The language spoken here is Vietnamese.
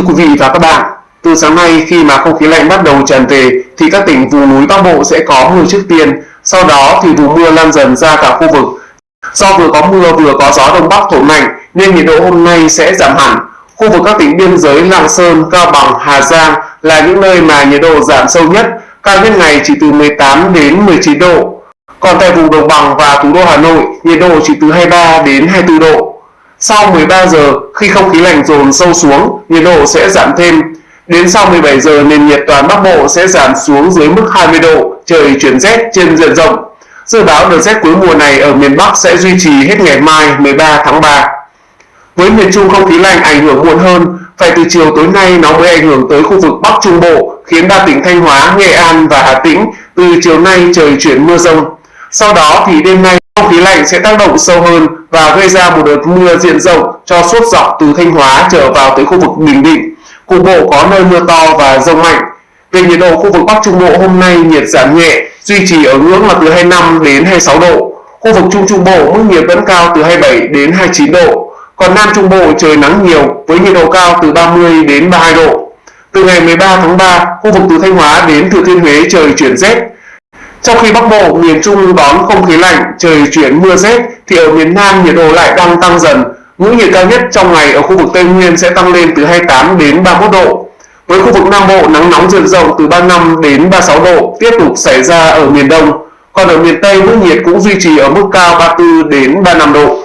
Thưa quý vị và các bạn, từ sáng nay khi mà không khí lạnh bắt đầu tràn về thì các tỉnh vùng núi Bắc Bộ sẽ có mưa trước tiên, sau đó thì vùng mưa lan dần ra cả khu vực. Do vừa có mưa vừa có gió đông bắc thổi mạnh nên nhiệt độ hôm nay sẽ giảm hẳn. Khu vực các tỉnh biên giới Lạng Sơn, Cao Bằng, Hà Giang là những nơi mà nhiệt độ giảm sâu nhất, cao nhất ngày chỉ từ 18 đến 19 độ. Còn tại vùng đồng bằng và thủ đô Hà Nội, nhiệt độ chỉ từ 23 đến 24 độ. Sau 13 giờ, khi không khí lạnh dồn sâu xuống, nhiệt độ sẽ giảm thêm. Đến sau 17 giờ, nền nhiệt toàn Bắc Bộ sẽ giảm xuống dưới mức 20 độ, trời chuyển rét trên diện rộng. Dự báo đợt rét cuối mùa này ở miền Bắc sẽ duy trì hết ngày mai 13 tháng 3. Với miền Trung không khí lạnh ảnh hưởng muộn hơn, phải từ chiều tối nay nó mới ảnh hưởng tới khu vực Bắc Trung Bộ, khiến ba tỉnh Thanh Hóa, Nghệ An và Hà Tĩnh từ chiều nay trời chuyển mưa rông. Sau đó thì đêm nay không khí lạnh sẽ tác động sâu hơn và gây ra một đợt mưa diện rộng cho suốt dọc từ Thanh Hóa trở vào tới khu vực Bình Định. Cục bộ có nơi mưa to và rông mạnh. Về nhiệt độ khu vực Bắc Trung Bộ hôm nay nhiệt giảm nhẹ, duy trì ở ngưỡng là từ 25 đến 26 độ. Khu vực Trung Trung Bộ mức nhiệt vẫn cao từ 27 đến 29 độ. Còn Nam Trung Bộ trời nắng nhiều với nhiệt độ cao từ 30 đến 32 độ. Từ ngày 13 tháng 3, khu vực từ Thanh Hóa đến Thừa Thiên Huế trời chuyển rét, trong khi Bắc Bộ, miền Trung đón không khí lạnh, trời chuyển mưa rét, thì ở miền Nam nhiệt độ lại đang tăng dần. Ngưỡng nhiệt cao nhất trong ngày ở khu vực Tây Nguyên sẽ tăng lên từ 28 đến 31 độ. Với khu vực Nam Bộ, nắng nóng diện rộng từ 35 đến 36 độ tiếp tục xảy ra ở miền Đông. Còn ở miền Tây, mức nhiệt cũng duy trì ở mức cao 34 đến 35 độ.